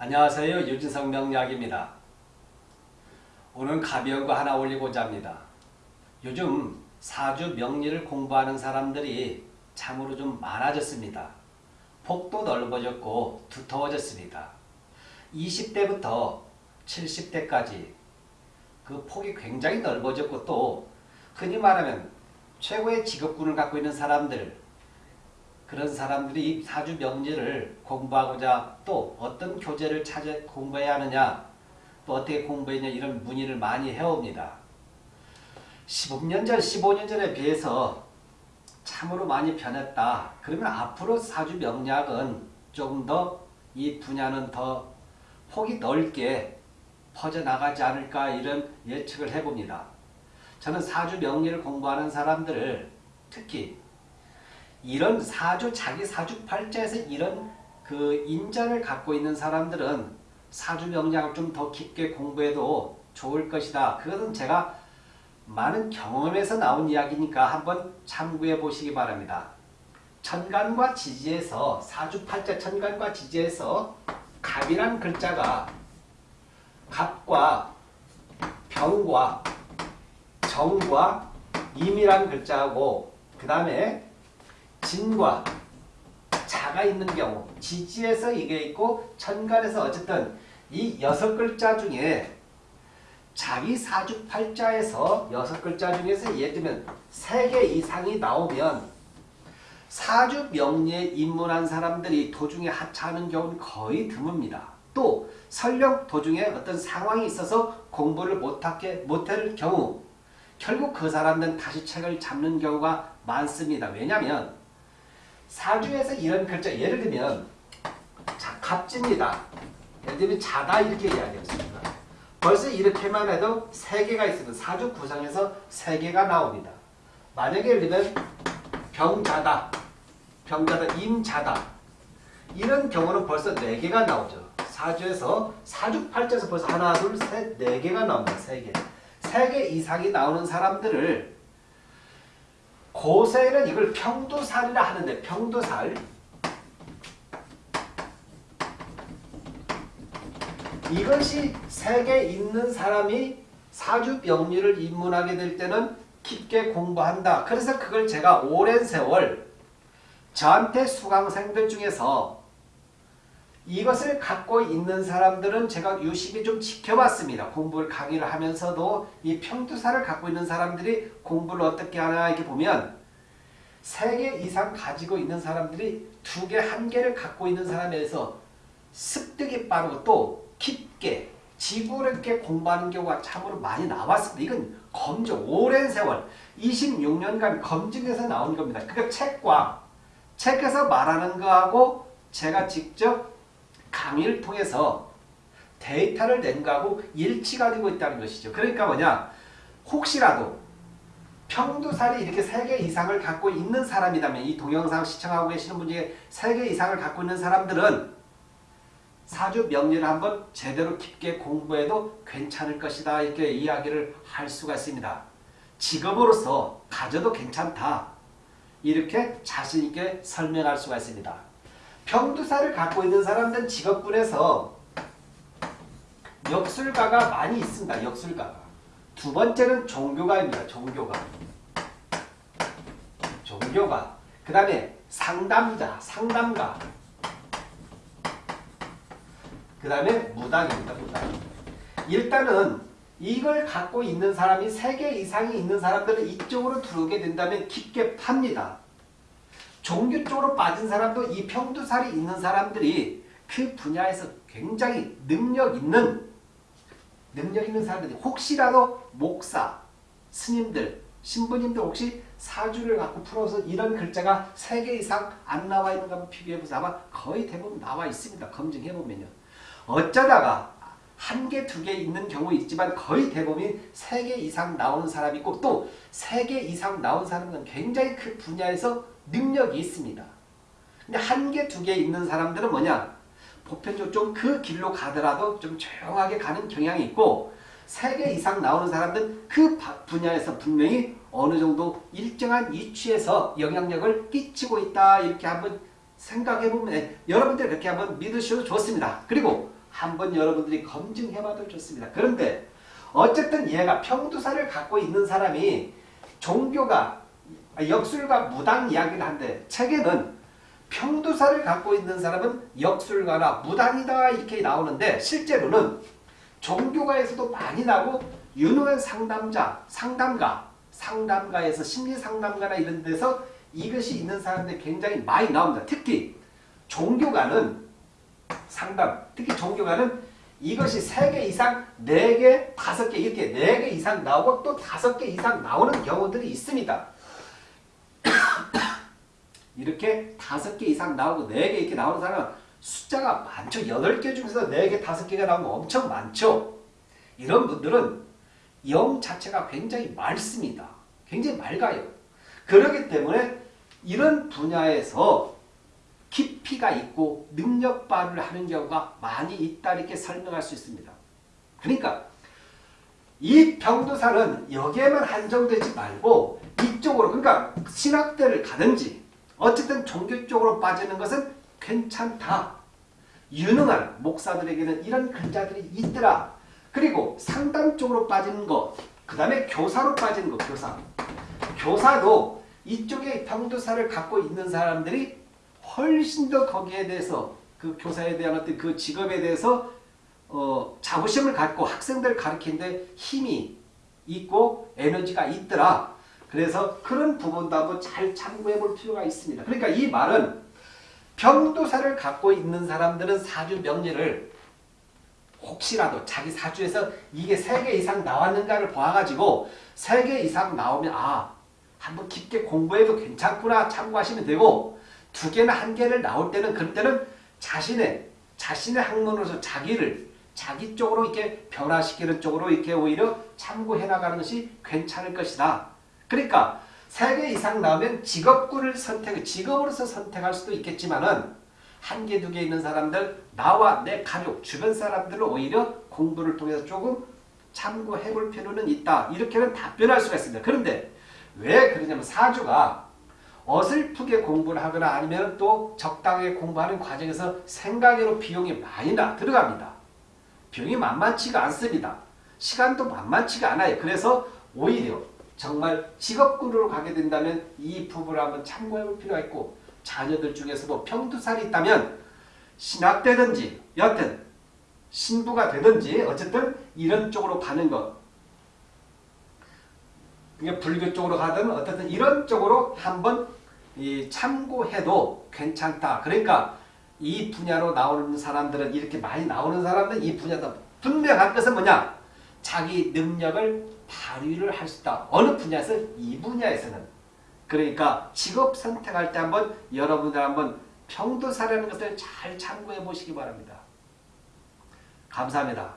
안녕하세요. 유진성 명약입니다. 오늘 가벼운 거 하나 올리고자 합니다. 요즘 사주 명리를 공부하는 사람들이 참으로 좀 많아졌습니다. 폭도 넓어졌고 두터워졌습니다. 20대부터 70대까지 그 폭이 굉장히 넓어졌고 또 흔히 말하면 최고의 직업군을 갖고 있는 사람들 그런 사람들이 사주 명리를 공부하고자 또 어떤 교재를 찾아 공부해야 하느냐 또 어떻게 공부했냐 이런 문의를 많이 해옵니다. 15년 전, 15년 전에 비해서 참으로 많이 변했다. 그러면 앞으로 사주 명리학은 조금 더 이 분야는 더 폭이 넓게 퍼져나가지 않을까 이런 예측을 해봅니다. 저는 사주 명리를 공부하는 사람들을 특히 이런 사주 자기 사주 팔자에서 이런 그 인자를 갖고 있는 사람들은 사주 명량을 좀 더 깊게 공부해도 좋을 것이다. 그것은 제가 많은 경험에서 나온 이야기니까 한번 참고해 보시기 바랍니다. 천간과 지지에서 사주 팔자 천간과 지지에서 갑이란 글자가 갑과 병과 정과 임이란 글자하고 그 다음에 진과 자가 있는 경우 지지에서 이게 있고 천간에서 어쨌든 이 여섯 글자 중에 자기 사주 팔자에서 여섯 글자 중에서 예를 들면 세 개 이상이 나오면 사주 명리에 입문한 사람들이 도중에 하차하는 경우는 거의 드뭅니다. 또 설령 도중에 어떤 상황이 있어서 공부를 못하게 못할 경우 결국 그 사람들은 다시 책을 잡는 경우가 많습니다. 왜냐하면 사주에서 이런 글자 예를 들면 자, 갑지입니다. 예를 들면 자다 이렇게 이야기했습니다. 벌써 이렇게만 해도 세 개가 있으면 사주 구성에서 세 개가 나옵니다. 만약에 예를 들면 병자다, 병자다, 임자다 이런 경우는 벌써 네 개가 나오죠. 사주에서 사주 팔자에서 벌써 하나, 둘, 셋, 네 개가 나옵니다. 세 개. 세 개 이상이 나오는 사람들을 고세는 이걸 평두살이라 하는데 평두살 이것이 세계 있는 사람이 사주 명리를 입문하게 될 때는 깊게 공부한다. 그래서 그걸 제가 오랜 세월 저한테 수강생들 중에서 이것을 갖고 있는 사람들은 제가 유심히 좀 지켜봤습니다. 공부를 강의를 하면서도 이 평두사를 갖고 있는 사람들이 공부를 어떻게 하나 이렇게 보면 세 개 이상 가지고 있는 사람들이 두 개, 한 개를 갖고 있는 사람에서 습득이 빠르고 또 깊게 지구롭게 공부하는 경우가 참으로 많이 나왔습니다. 이건 검증, 오랜 세월, 26년간 검증해서 나온 겁니다. 그러니까 책과 책에서 말하는 거하고 제가 직접 강의를 통해서 데이터를 낸 거하고 일치가 되고 있다는 것이죠. 그러니까 뭐냐 혹시라도 평두살이 이렇게 3개 이상을 갖고 있는 사람이라면 이 동영상 시청하고 계시는 분 중에 3개 이상을 갖고 있는 사람들은 사주 명리를 한번 제대로 깊게 공부해도 괜찮을 것이다 이렇게 이야기를 할 수가 있습니다. 직업으로서 가져도 괜찮다 이렇게 자신있게 설명할 수가 있습니다. 평두사를 갖고 있는 사람들은 직업군에서 역술가가 많이 있습니다. 역술가가. 두 번째는 종교가입니다. 종교가. 종교가. 그 다음에 상담자, 상담가. 그 다음에 무당입니다. 무당. 일단은 이걸 갖고 있는 사람이 3개 이상이 있는 사람들은 이쪽으로 들어오게 된다면 깊게 팝니다. 종교 쪽으로 빠진 사람도 이 평두살이 있는 사람들이 그 분야에서 굉장히 능력 있는 능력 있는 사람들이 혹시라도 목사, 스님들, 신부님들 혹시 사주를 갖고 풀어서 이런 글자가 3개 이상 안 나와 있는 거 한번 비교해보세요. 아마 거의 대부분 나와 있습니다. 검증해보면요. 어쩌다가 한 개, 두 개 있는 경우 있지만 거의 대부분이 세개 이상 나오는 사람이 있고 또세개 이상 나온 사람은 굉장히 그 분야에서 능력이 있습니다. 근데 한 개, 두 개 있는 사람들은 뭐냐? 보편적으로 좀 그 길로 가더라도 좀 조용하게 가는 경향이 있고 세 개 이상 나오는 사람들은 그 분야에서 분명히 어느 정도 일정한 위치에서 영향력을 끼치고 있다 이렇게 한번 생각해보면 여러분들 그렇게 한번 믿으셔도 좋습니다. 그리고 한번 여러분들이 검증해봐도 좋습니다. 그런데 어쨌든 얘가 평두사를 갖고 있는 사람이 종교가 역술과 무당 이야기를 한데 책에는 평두사를 갖고 있는 사람은 역술가나 무당이다 이렇게 나오는데 실제로는 종교가에서도 많이 나고 유능한 상담자, 상담가, 상담가에서 심리상담가나 이런 데서 이것이 있는 사람들이 굉장히 많이 나옵니다. 특히 종교가는 상담, 특히 종교가는 이것이 3개 이상, 4개, 5개 이렇게 4개 이상 나오고 또 5개 이상 나오는 경우들이 있습니다. 이렇게 5개 이상 나오고 4개 이렇게 나오는 사람은 숫자가 많죠. 8개 중에서 4개, 5개가 나오면 엄청 많죠. 이런 분들은 영 자체가 굉장히 맑습니다. 굉장히 맑아요. 그렇기 때문에 이런 분야에서 깊이가 있고 능력 발휘를 하는 경우가 많이 있다 이렇게 설명할 수 있습니다. 그러니까 이 병도사는 여기에만 한정되지 말고 이쪽으로 그러니까 신학대를 가든지 어쨌든 종교 쪽으로 빠지는 것은 괜찮다. 유능한 목사들에게는 이런 글자들이 있더라. 그리고 상담 쪽으로 빠지는 것, 그 다음에 교사로 빠지는 것, 교사. 교사도 이쪽에 병도사를 갖고 있는 사람들이 훨씬 더 거기에 대해서 그 교사에 대한 어떤 그 직업에 대해서 어, 자부심을 갖고 학생들 가르치는데 힘이 있고 에너지가 있더라. 그래서 그런 부분도 한번 잘 참고해 볼 필요가 있습니다. 그러니까 이 말은 병도사를 갖고 있는 사람들은 사주 명리를 혹시라도 자기 사주에서 이게 3개 이상 나왔는가를 봐가지고 3개 이상 나오면 아 한번 깊게 공부해도 괜찮구나 참고하시면 되고 두 개나 한 개를 나올 때는 그럴 때는 자신의 자신의 학문으로서 자기를 자기 쪽으로 이렇게 변화시키는 쪽으로 이렇게 오히려 참고해 나가는 것이 괜찮을 것이다. 그러니까 세개 이상 나오면 직업군을 선택, 직업으로서 선택할 수도 있겠지만은 한 개, 두 개 있는 사람들, 나와 내 가족, 주변 사람들을 오히려 공부를 통해서 조금 참고해 볼 필요는 있다. 이렇게는 답변할 수가 있습니다. 그런데 왜 그러냐면 사주가 어설프게 공부를 하거나 아니면 또 적당하게 공부하는 과정에서 생각외로 비용이 많이 나 들어갑니다. 비용이 만만치가 않습니다. 시간도 만만치가 않아요. 그래서 오히려 정말 직업군으로 가게 된다면 이 부분을 한번 참고해 볼 필요가 있고 자녀들 중에서도 평두살이 있다면 신학되든지 여튼 신부가 되든지 어쨌든 이런 쪽으로 가는 것 불교 쪽으로 가든 어쨌든 이런 쪽으로 한번 참고해도 괜찮다. 그러니까 이 분야로 나오는 사람들은 이렇게 많이 나오는 사람들은 이 분야도 분명한 것은 뭐냐? 자기 능력을 발휘를 할 수 있다. 어느 분야에서? 이 분야에서는. 그러니까 직업 선택할 때 한번 여러분들 한번 평도사라는 것을 잘 참고해 보시기 바랍니다. 감사합니다.